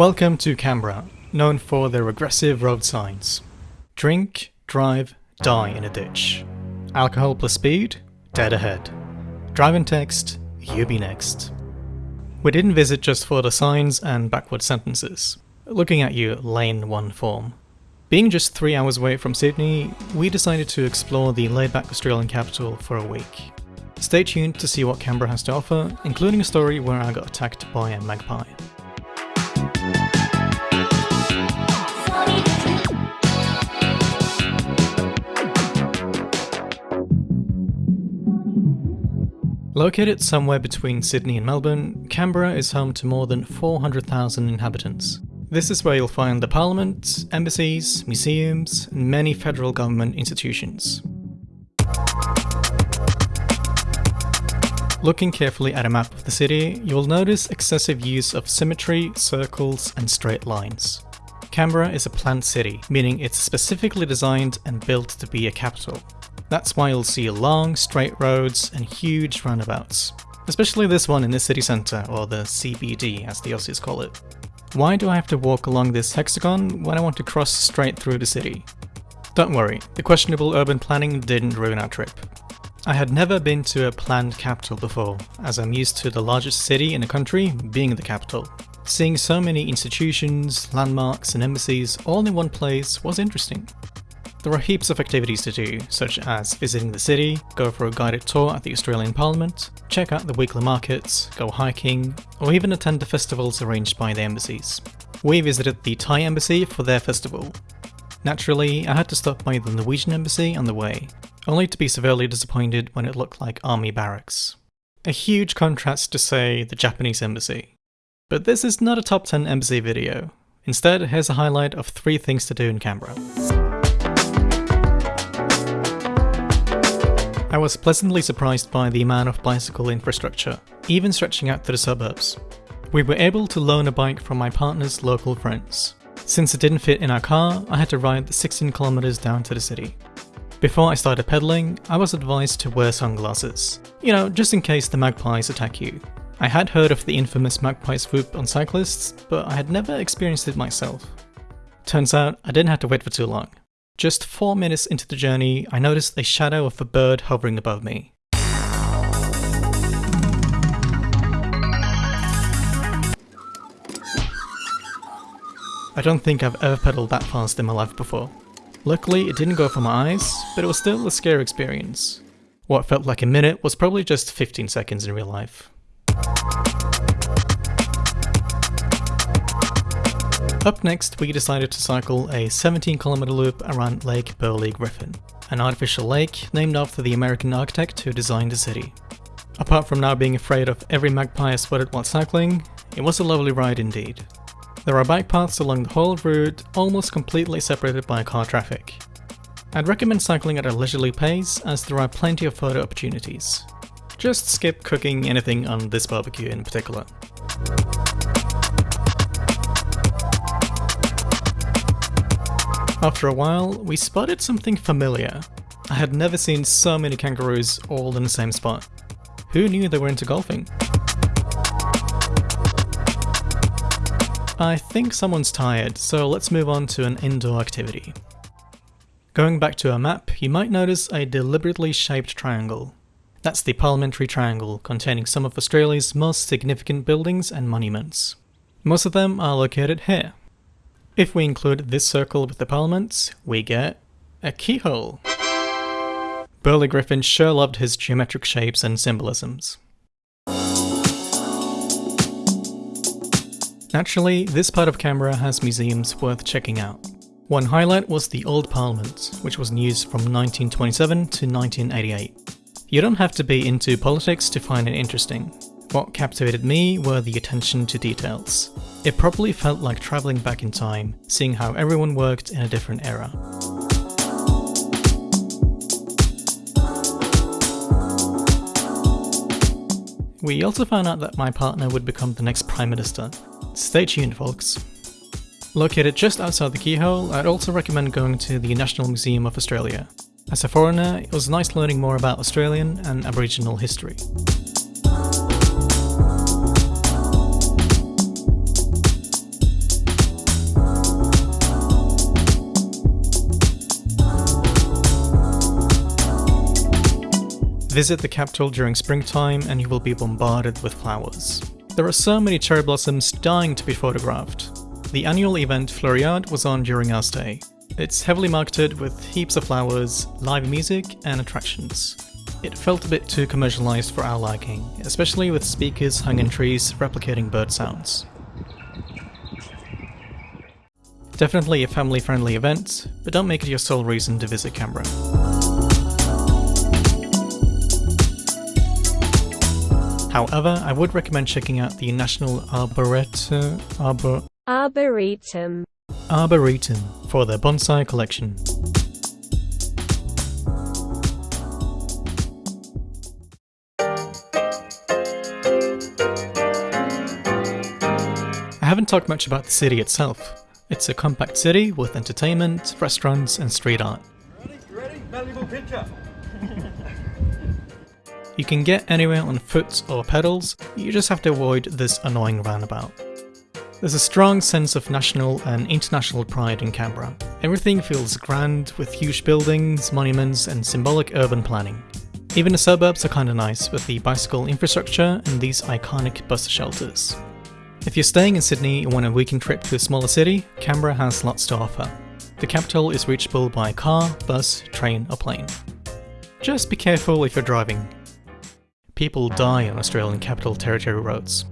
Welcome to Canberra, known for their aggressive road signs. Drink, drive, die in a ditch. Alcohol plus speed, dead ahead. Drive and text, you be next. We didn't visit just for the signs and backward sentences. Looking at you, lane 1 form. Being just 3 hours away from Sydney, we decided to explore the laid-back Australian capital for a week. Stay tuned to see what Canberra has to offer, including a story where I got attacked by a magpie. Located somewhere between Sydney and Melbourne, Canberra is home to more than 400,000 inhabitants. This is where you'll find the parliament, embassies, museums, and many federal government institutions. Looking carefully at a map of the city, you will notice excessive use of symmetry, circles, and straight lines. Canberra is a planned city, meaning it's specifically designed and built to be a capital. That's why you'll see long, straight roads and huge roundabouts. Especially this one in the city centre, or the CBD as the Aussies call it. Why do I have to walk along this hexagon when I want to cross straight through the city? Don't worry, the questionable urban planning didn't ruin our trip. I had never been to a planned capital before, as I'm used to the largest city in the country being the capital. Seeing so many institutions, landmarks and embassies all in one place was interesting. There are heaps of activities to do, such as visiting the city, go for a guided tour at the Australian Parliament, check out the weekly markets, go hiking, or even attend the festivals arranged by the embassies. We visited the Thai embassy for their festival. Naturally, I had to stop by the Norwegian embassy on the way, only to be severely disappointed when it looked like army barracks. A huge contrast to say the Japanese embassy. But this is not a top 10 embassy video. Instead, here's a highlight of 3 things to do in Canberra. I was pleasantly surprised by the amount of bicycle infrastructure, even stretching out to the suburbs. We were able to loan a bike from my partner's local friends. Since it didn't fit in our car, I had to ride the 16 kilometers down to the city. Before I started pedaling, I was advised to wear sunglasses. You know, just in case the magpies attack you. I had heard of the infamous magpie swoop on cyclists, but I had never experienced it myself. Turns out, I didn't have to wait for too long. Just four minutes into the journey, I noticed a shadow of a bird hovering above me. I don't think I've ever pedaled that fast in my life before. Luckily, it didn't go for my eyes, but it was still a scary experience. What felt like a minute was probably just 15 seconds in real life. Up next, we decided to cycle a 17 km loop around Lake Burley Griffin, an artificial lake named after the American architect who designed the city. Apart from now being afraid of every magpie I spotted while cycling, it was a lovely ride indeed. There are bike paths along the whole route, almost completely separated by car traffic. I'd recommend cycling at a leisurely pace as there are plenty of photo opportunities. Just skip cooking anything on this barbecue in particular. After a while, we spotted something familiar. I had never seen so many kangaroos all in the same spot. Who knew they were into golfing? I think someone's tired, so let's move on to an indoor activity. Going back to our map, you might notice a deliberately shaped triangle. That's the Parliamentary Triangle, containing some of Australia's most significant buildings and monuments. Most of them are located here. If we include this circle with the parliaments, we get a keyhole. Burley Griffin sure loved his geometric shapes and symbolisms. Naturally, this part of Canberra has museums worth checking out. One highlight was the Old Parliament, which was in use from 1927 to 1988. You don't have to be into politics to find it interesting. What captivated me were the attention to details. It probably felt like travelling back in time, seeing how everyone worked in a different era. We also found out that my partner would become the next Prime Minister. Stay tuned folks. Located just outside the keyhole, I'd also recommend going to the National Museum of Australia. As a foreigner, it was nice learning more about Australian and Aboriginal history. Visit the capital during springtime and you will be bombarded with flowers. There are so many cherry blossoms dying to be photographed. The annual event Floriade was on during our stay. It's heavily marketed with heaps of flowers, live music and attractions. It felt a bit too commercialized for our liking, especially with speakers hung in trees replicating bird sounds. Definitely a family friendly event, but don't make it your sole reason to visit Canberra. However, I would recommend checking out the National Arboretum, Arbor, Arboretum. Arboretum for their bonsai collection. I haven't talked much about the city itself. It's a compact city with entertainment, restaurants and street art. Ready? You Ready? Valuable picture. You can get anywhere on foot or pedals, you just have to avoid this annoying roundabout. There's a strong sense of national and international pride in Canberra. Everything feels grand with huge buildings, monuments and symbolic urban planning. Even the suburbs are kinda nice with the bicycle infrastructure and these iconic bus shelters. If you're staying in Sydney and want a weekend trip to a smaller city, Canberra has lots to offer. The capital is reachable by car, bus, train or plane. Just be careful if you're driving. People die on Australian Capital Territory roads.